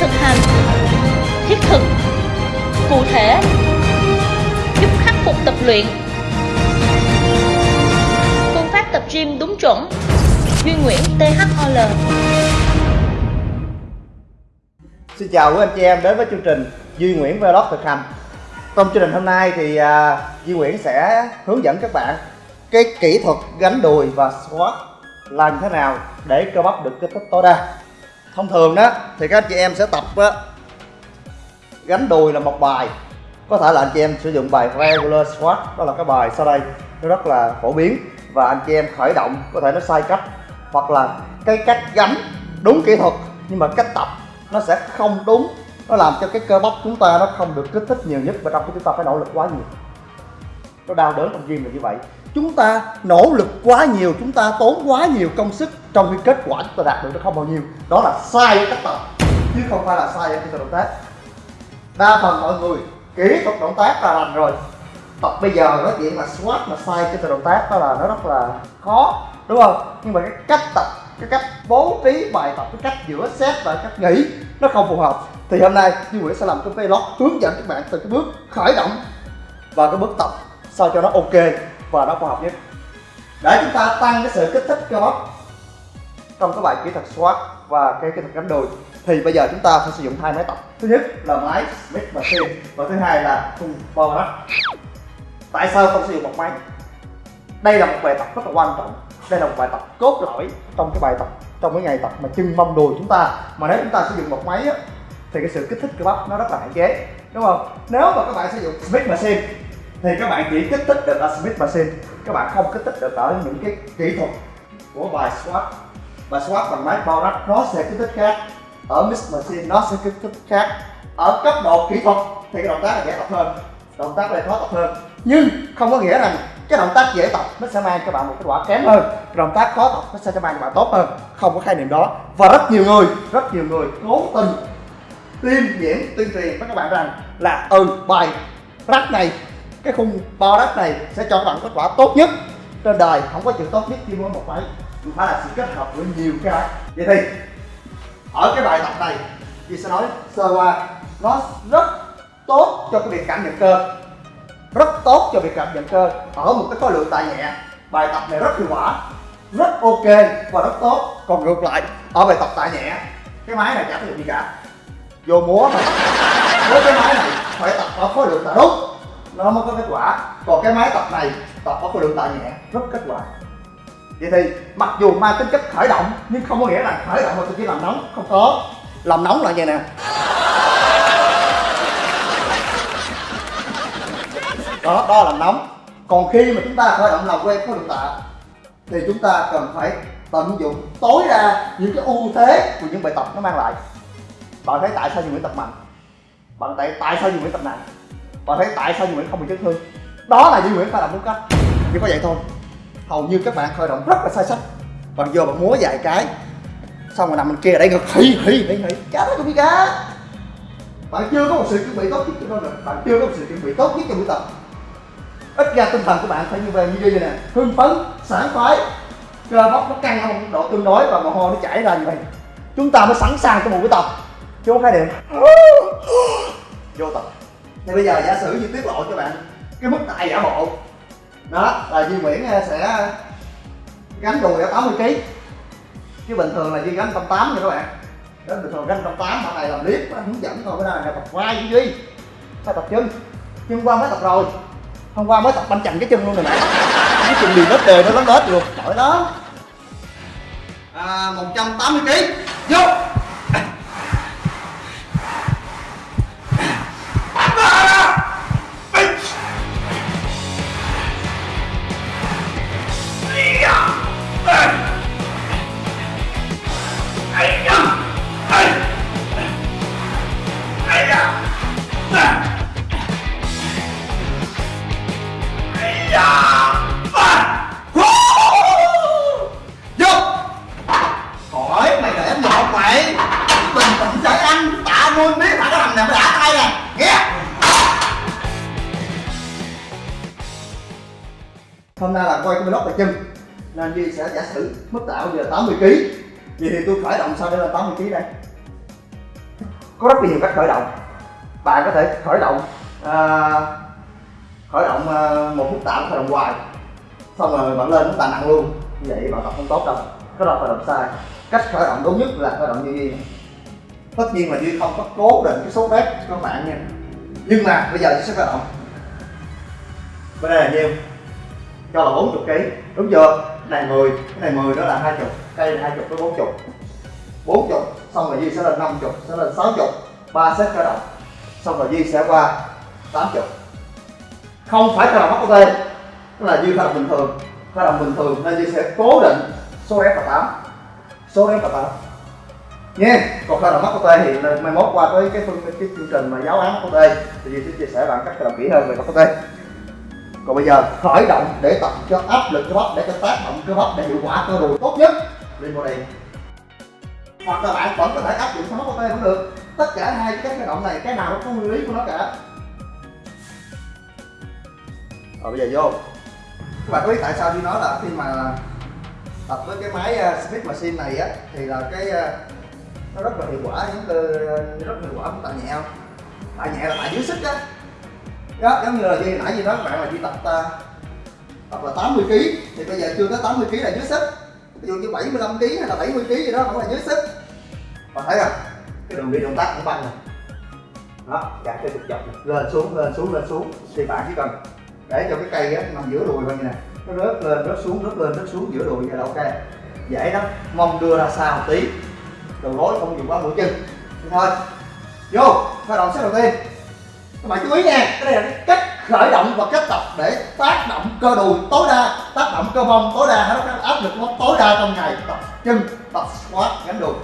thực hành thiết thực cụ thể giúp khắc phục tập luyện. Phương pháp tập gym đúng chuẩn. Duy Nguyễn THOL Xin chào quý anh chị em đến với chương trình Duy Nguyễn Vlog thực hành. Trong chương trình hôm nay thì uh, Duy Nguyễn sẽ hướng dẫn các bạn cái kỹ thuật gánh đùi và squat làm thế nào để cơ bắp được kích thích tối đa thông thường đó thì các anh chị em sẽ tập á, gánh đùi là một bài. Có thể là anh chị em sử dụng bài regular squat đó là cái bài sau đây nó rất là phổ biến. Và anh chị em khởi động có thể nó sai cách hoặc là cái cách gánh đúng kỹ thuật nhưng mà cách tập nó sẽ không đúng. Nó làm cho cái cơ bắp chúng ta nó không được kích thích nhiều nhất và trong khi chúng ta phải nỗ lực quá nhiều. Nó đau đớn trong gym là như vậy chúng ta nỗ lực quá nhiều, chúng ta tốn quá nhiều công sức trong khi kết quả chúng ta đạt được nó không bao nhiêu. Đó là sai ở cách tập chứ không phải là sai ở kỹ thuật động tác. Đa phần mọi người, kỹ thuật động tác là lành rồi. Tập bây giờ nói chuyện là squat mà sai kỹ thuật động tác, đó là nó rất là khó, đúng không? Nhưng mà cái cách tập, cái cách bố trí bài tập, cái cách giữa set và cách nghỉ nó không phù hợp. Thì hôm nay Duy Nguyễn sẽ làm cái vlog hướng dẫn các bạn từ cái bước khởi động và cái bước tập sao cho nó ok và nó khoa học nhất. Để chúng ta tăng cái sự kích thích cơ bắp trong cái bài kỹ thuật squat và cái kỹ thuật gánh đùi thì bây giờ chúng ta sẽ sử dụng hai máy tập. Thứ nhất là máy Smith Machine và thứ hai là khung power tại sao không sử dụng một máy? Đây là một bài tập rất là quan trọng. Đây là một bài tập cốt lõi trong cái bài tập trong cái ngày tập mà chân mông đùi chúng ta. Mà nếu chúng ta sử dụng một máy á, thì cái sự kích thích cơ bắp nó rất là hạn chế đúng không? Nếu mà các bạn sử dụng Smith Machine thì các bạn chỉ kích thích được ở Smith Machine các bạn không kích thích được ở những cái kỹ thuật của bài squat bài squat bằng máy bao rắc nó sẽ kích thích khác. Ở Smith Machine nó sẽ kích thích khác. Ở cấp độ kỹ thuật thì cái động tác là dễ tập hơn. Động tác này khó tập hơn. Nhưng không có nghĩa rằng cái động tác dễ tập nó sẽ mang cho bạn một kết quả kém hơn. Động tác khó tập nó sẽ cho mang cho bạn tốt hơn. Không có khái niệm đó. Và rất nhiều người, rất nhiều người cố tình tuyên diễn, tuyên truyền với các bạn rằng là ừ bài rắc này cái khung bo đất này sẽ cho các bạn kết quả tốt nhất trên đời, không có chữ tốt nhất, chỉ muốn một máy phải là sự kết hợp với nhiều cái. Vậy thì, ở cái bài tập này, chị sẽ nói sơ qua. Nó rất tốt cho cái việc cảm nhận cơ. Rất tốt cho việc cảm nhận cơ. Ở một cái khối lượng tạ nhẹ, bài tập này rất hiệu quả, rất ok và rất tốt. Còn ngược lại, ở bài tập tạ nhẹ, cái máy này chả có gì cả. Vô múa mà. Với cái máy này phải tập ở khối lượng tạ đúng nó mới có kết quả. Còn cái máy tập này, tập có khối lượng tạ nhẹ, rất kết quả. Vậy thì, mặc dù mang tính chất khởi động, nhưng không có nghĩa là khởi động mà tôi chỉ làm nóng, không có. Làm nóng là vậy nè. Đó đó là nóng. Còn khi mà chúng ta khởi động làm quen khối lượng tạ thì chúng ta cần phải tận dụng tối đa những cái ưu thế của những bài tập nó mang lại. Bạn thấy tại sao nhiều người tập mạnh? Bạn thấy tại sao nhiều người tập nặng? Và thấy tại sao Duy Nguyễn không bị chấn thương? Đó là Duy Nguyễn phải làm đúng cách. Chỉ có vậy thôi, hầu như các bạn khởi động rất là sai sách. Và vô bạn múa vài cái, xong rồi nằm bên kia ở đây ngực, hì hì hì hì. Chả đó cũng biết cá. Bạn chưa có một sự chuẩn bị tốt nhất cho mình bạn chưa có một sự chuẩn bị tốt nhất cho buổi tập. Ít ra tinh thần của bạn phải như vậy như vậy nè. Hưng phấn, sảng khoái. Cơ bắp nó căng ở một độ tương đối và mồ hôi nó chảy ra như vậy. Chúng ta mới sẵn sàng cho một buổi tập. Chứ không hai điểm. Vô tập thì bây giờ giả sử như tiết lộ cho bạn cái mức tạ giả bộ đó là Duy Nguyễn eh, sẽ gánh đùi ở 80 kg chứ bình thường là Duy gánh 180 nha các bạn. Đó bình thường gánh 180 bạn này làm clip hướng dẫn thôi cái này là tập vai với Duy. Phải tập chân. Chân qua mới tập rồi. Hôm qua mới tập banh chành cái chân luôn rồi nè cái chân bị nết đều nó lớn hết luôn. Trời đó à, 180 kg vô! Nên Duy sẽ giả sử mức tạo giờ 80 kg vậy thì tôi khởi động sao để lên 80 kg đây? Có rất nhiều cách khởi động. Bạn có thể khởi động à, khởi động à, một phút tạo khởi động hoài. Xong rồi bạn lên chúng ta nặng luôn. Như vậy bạn tập không tốt đâu. Cái đó khởi động sai. Cách khởi động đúng nhất là khởi động như duy tất nhiên là duy không có cố định cái số rep cho các bạn nha. Nhưng mà bây giờ duy sẽ khởi động. Bên đây là nhiêu? Cho là 40 kg đúng chưa? Này 10 cái này 10 đó là 20 cây là 20 tới 40 40 xong rồi Duy sẽ lên 50 sẽ lên 60 ba set khởi động. Xong rồi Duy sẽ qua 80 không phải khởi động mắc tên tức là Duy khởi động bình thường. Khởi động bình thường nên Duy sẽ cố định số F là 8 số F là 8 nha. Còn khởi động mắc thì mai mốt qua tới cái phương, cái chương trình mà giáo án mắc thì Duy sẽ chia sẻ bạn cách khởi động kỹ hơn về mắc còn bây giờ khởi động để tập cho áp lực cơ bắp để cho tác động cơ bắp để hiệu quả cơ đùi tốt nhất. Lên body. Hoặc là bạn vẫn có thể áp dụng sang móc cũng được. Tất cả hai cái khởi động này cái nào nó có nguyên lý của nó cả. Rồi bây giờ vô. Các bạn có biết tại sao đi nói là khi mà tập với cái máy ờ, uh, Smith Machine này á thì là cái uh, nó rất là hiệu quả những cơ ờ, rất là hiệu quả của tạ nhẹ không tạ nhẹ là tạ dưới sức á đó, giống như là như nãy như nói các bạn là chỉ tập uh, tập là 80 kg thì bây giờ chưa tới 80 kg là dưới sức ví dụ như 75 kg hay là 70 kg gì đó cũng là dưới sức bạn thấy không? Cái đường đi động tác cũng băng này đó gạt cái trục dọc lên xuống lên xuống lên xuống. Thì bạn chỉ cần để cho cái cây á nằm giữa đùi thôi như này. Nó rớt lên rớt xuống rớt lên rớt xuống giữa đùi vậy là ok. Dễ lắm. Mong đưa ra xa một tí. Đầu gối không dùng quá mũi chân. Thì thôi. Vô. Khởi động set đầu tiên các bạn chú ý nha, cái này là cái cách khởi động và cách tập để tác động cơ đùi tối đa, tác động cơ mông tối đa nó áp lực nó tối đa trong ngày, tập chân, tập squat gánh đùi.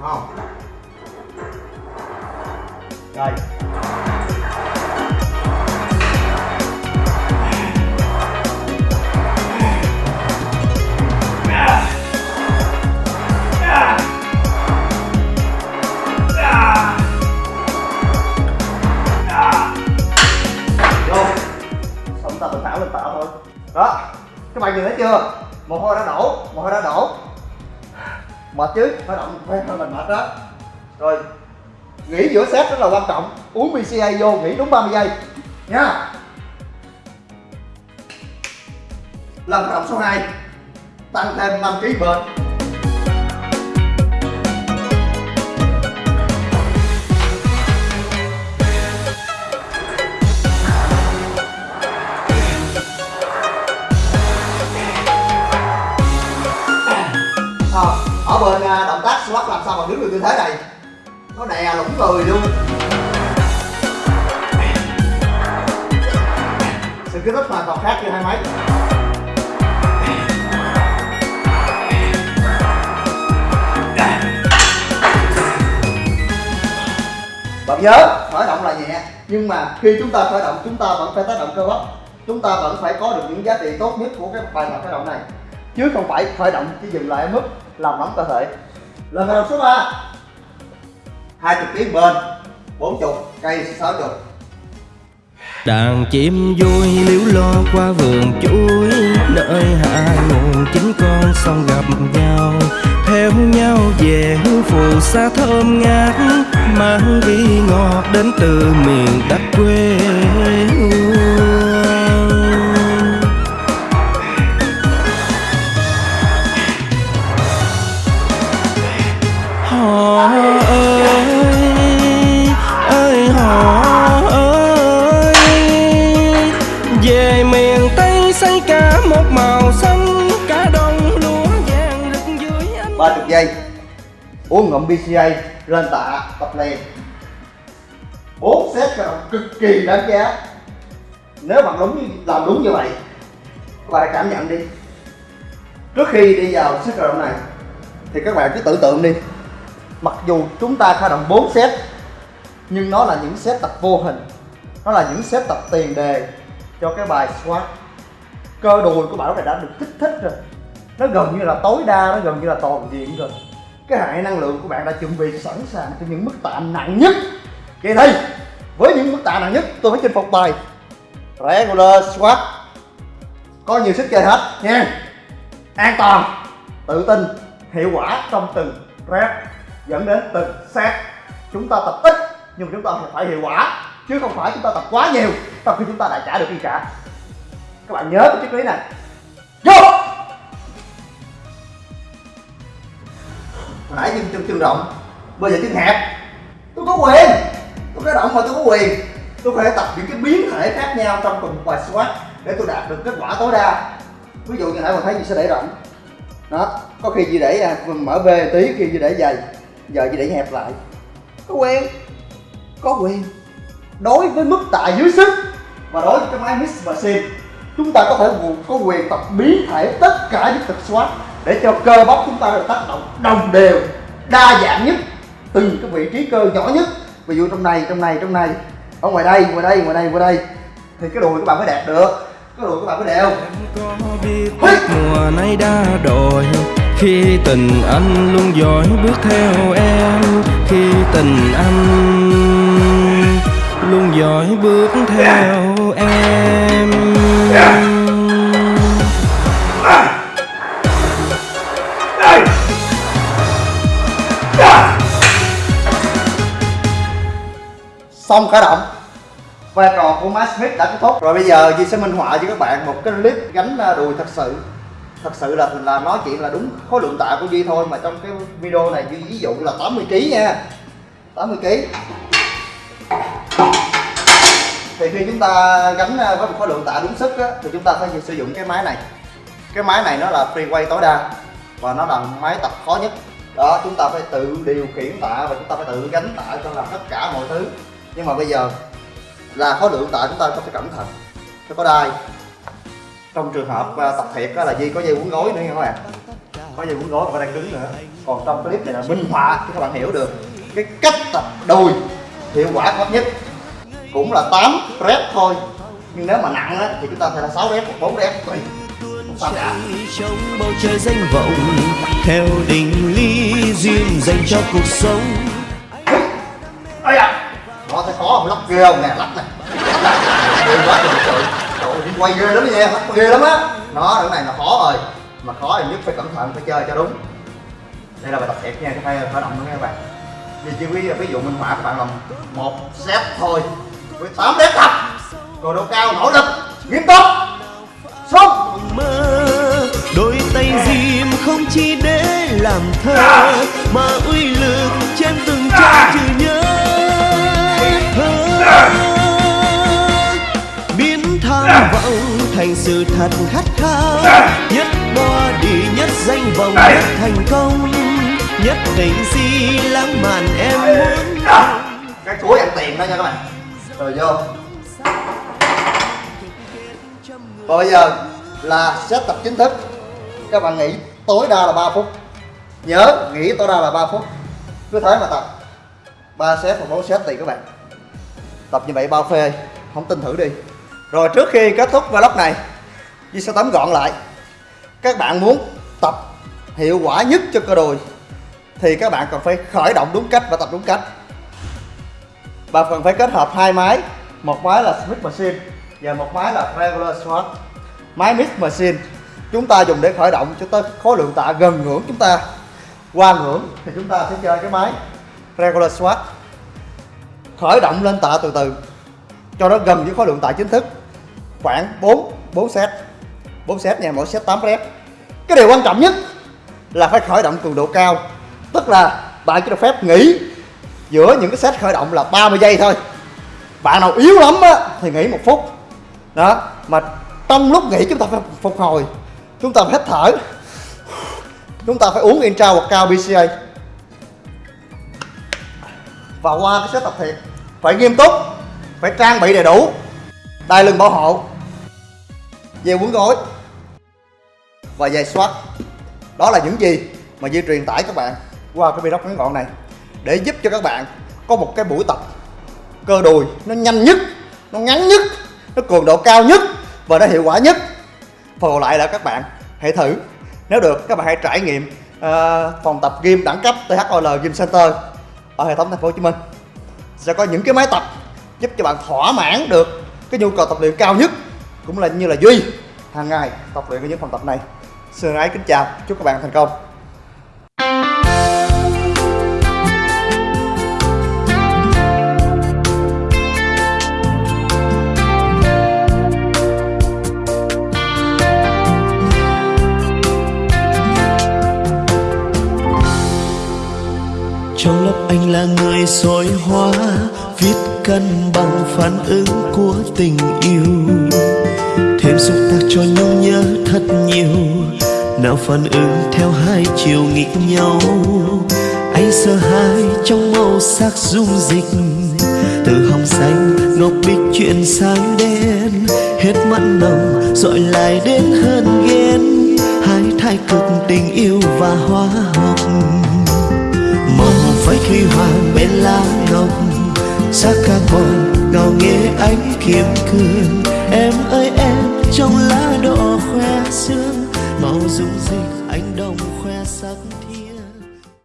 Không? Rồi bạn nhìn thấy chưa? Mồ hôi đã đổ mồ hôi đã đổ. Mệt chứ? Phải động phải hơi mình mệt đó. Rồi nghỉ giữa set rất là quan trọng. Uống BCA vô nghỉ đúng 30 giây. Nha. Lần động số 2 tăng thêm 5 kg bền ở bên à, động tác squat làm sao mà đứng được tư thế này? Nó đè lủng người luôn. Sự kích thích hoàn toàn khác như hai máy. Bạn nhớ, khởi động là nhẹ. Nhưng mà khi chúng ta khởi động, chúng ta vẫn phải tác động cơ bắp. Chúng ta vẫn phải có được những giá trị tốt nhất của cái bài tập khởi động này. Chứ không phải khởi động chỉ dừng lại ở mức làm nóng cơ thể. Lần khởi động số 3 20 kg bên 40 cây 60 Đàn chim vui liếu lo qua vườn chuối, Nơi hạ nguồn chính con sông gặp nhau. Theo nhau về hương phù xa thơm ngát, Mang vị ngọt đến từ miền đất quê. Hương ơi, ơi ơi Về miền Tây cả một màu xanh Cả đồng lúa vàng rực dưới ánh 30 giây. Uống ngụm BCA lên tạ tập liền bốn set động cực kỳ đáng giá. Nếu bạn đúng làm đúng như vậy các bạn hãy cảm nhận đi. Trước khi đi vào set khởi động này thì các bạn cứ tưởng tượng đi mặc dù chúng ta khởi động 4 set, nhưng nó là những set tập vô hình. Nó là những set tập tiền đề cho cái bài squat cơ đùi của bạn lúc này đã được kích thích rồi. Nó gần như là tối đa, nó gần như là toàn diện rồi. Cái hệ năng lượng của bạn đã chuẩn bị sẵn sàng cho những mức tạ nặng nhất. Vậy thì, với những mức tạ nặng nhất, tôi phải chinh phục bài regular squat có nhiều sức chơi hết, nha. An toàn, tự tin, hiệu quả trong từng rep dẫn đến từng set chúng ta tập ít nhưng mà chúng ta phải hiệu quả chứ không phải chúng ta tập quá nhiều trong khi chúng ta đã trả được đi trả. Các bạn nhớ cái triết lý này. Vô! Hồi nãy chân chân chân rộng bây giờ chân hẹp. Tôi có quyền tôi có động mà tôi có quyền. Tôi có thể tập những cái biến thể khác nhau trong cùng một bài squat để tôi đạt được kết quả tối đa. Ví dụ như nãy mình thấy gì sẽ để rộng. Đó có khi gì để à, mở về tí khi gì để dày giờ chỉ để hẹp lại. Có quyền có quyền đối với mức tạ dưới sức và đối với cái máy mix machine chúng ta có thể có quyền tập biến thể tất cả những tập squat để cho cơ bắp chúng ta được tác động đồng đều đa dạng nhất từng cái vị trí cơ nhỏ nhất. Ví dụ trong này trong này trong này. Ở ngoài đây ngoài đây ngoài đây ngoài đây. Thì cái đùi các bạn mới đẹp được. Cái đùi các bạn mới biết mùa nay đã đổi khi tình anh luôn dõi bước theo em, khi tình anh luôn dõi bước theo em. Xong khởi động. Vai trò của Matt Smith đã kết thúc. Rồi bây giờ Di sẽ minh họa cho các bạn một cái clip gánh đùi thật sự thật sự là là nói chuyện là đúng khối lượng tạ của Duy thôi mà trong cái video này Duy ví dụ là 80 kg nha. 80 kg thì khi chúng ta gánh à, với một khối lượng tạ đúng sức á, thì chúng ta phải sử dụng cái máy này. Cái máy này nó là free tối đa và nó là máy tập khó nhất. Đó chúng ta phải tự điều khiển tạ và chúng ta phải tự gánh tạ cho làm tất cả mọi thứ. Nhưng mà bây giờ là khối lượng tạ chúng ta phải cẩn thận phải có đai trong trường hợp uh, tập thiệt là Di có dây quấn gối nữa nha các bạn. Có dây quấn gối và đai cứng nữa. Còn trong clip này là minh họa cho các bạn hiểu được. Cái cách tập đùi hiệu quả tốt nhất cũng là 8 rep thôi. Nhưng nếu mà nặng á, thì chúng ta phải là 6 rep hoặc 4 rep tùy. Trong bầu trời danh vọng theo định lý duyên dành cho cuộc sống. Ây da nó thấy khó không lắc ghê không nè? Lắc nè. Lắc quá trời đi quay ghê lắm nha lắc ghê lắm á. Nó cái này là khó rồi. Mà khó thì nhất phải cẩn thận phải chơi cho đúng. Đây là bài tập thiệt nha cái phải khởi động nữa nha các bạn. Vì chỉ ví, ví dụ minh họa các bạn làm một set thôi. Với 8 rep tập. Rồi độ cao nỗ lực nghiêm túc. Xong mơ đôi tay diêm không chỉ để làm thơ mà uy lực trên từng trang chữ thành sự thật khát khao. Nhất body nhất danh vọng nhất thành công. Nhất tình si lãng mạn em muốn. Cái chuối ăn tiền đó nha các bạn. Rồi vô. Còn bây giờ là set tập chính thức. Các bạn nghỉ tối đa là 3 phút. Nhớ nghỉ tối đa là 3 phút. Cứ thế mà tập. 3 set hoặc 4 set tùy các bạn. Tập như vậy bao phê Không tin thử đi rồi trước khi kết thúc vlog này Duy sẽ tóm gọn lại. Các bạn muốn tập hiệu quả nhất cho cơ đùi Thì các bạn cần phải khởi động đúng cách và tập đúng cách. Và cần phải kết hợp hai máy, Một máy là Smith Machine Và một máy là Regular Squat Máy Mix Machine Chúng ta dùng để khởi động cho tới khối lượng tạ gần ngưỡng chúng ta. Qua ngưỡng thì chúng ta sẽ chơi cái máy Regular Squat Khởi động lên tạ từ từ, Cho nó gần với khối lượng tạ chính thức. Khoảng 4 4 set. 4 set nha, mỗi set 8 rep. Cái điều quan trọng nhất là phải khởi động cường độ cao. Tức là bạn chỉ được phép nghỉ giữa những cái set khởi động là 30 giây thôi. Bạn nào yếu lắm á thì nghỉ một phút. Đó mà trong lúc nghỉ chúng ta phải phục hồi. Chúng ta phải hít thở. Chúng ta phải uống intra hoặc cao bca và qua cái set tập thiệt phải nghiêm túc phải trang bị đầy đủ đai lưng bảo hộ dây quấn gối và giày soát. Đó là những gì mà Duy truyền tải các bạn qua cái video ngắn gọn này để giúp cho các bạn có một cái buổi tập cơ đùi nó nhanh nhất nó ngắn nhất nó cường độ cao nhất và nó hiệu quả nhất. Phần còn lại là các bạn hãy thử. Nếu được các bạn hãy trải nghiệm uh, phòng tập gym đẳng cấp THOL Gym Center ở hệ thống thành phố Hồ Chí Minh. Sẽ có những cái máy tập giúp cho bạn thỏa mãn được cái nhu cầu tập luyện cao nhất cũng là như là duy, hàng ngày tập luyện với những phòng tập này. Sơn ái kính chào, chúc các bạn thành công. Trong lớp anh là người soi hoa viết cân bằng phản ứng của tình yêu em xúc tác cho nhung nhớ thật nhiều. Nào phản ứng theo hai chiều nghịch nhau. Anh sợ hai trong màu sắc dung dịch. Từ hồng xanh, ngọc bích chuyển sang đen. Hết mặn nồng dội lại đến hơn ghen. Hai thái cực tình yêu và hóa học. Màu phách huy hoàng bên lá ngọc. Sắc carbon ngào nghe ánh kiếm cương em ơi, em trong lá đỏ khoe sương màu rung rinh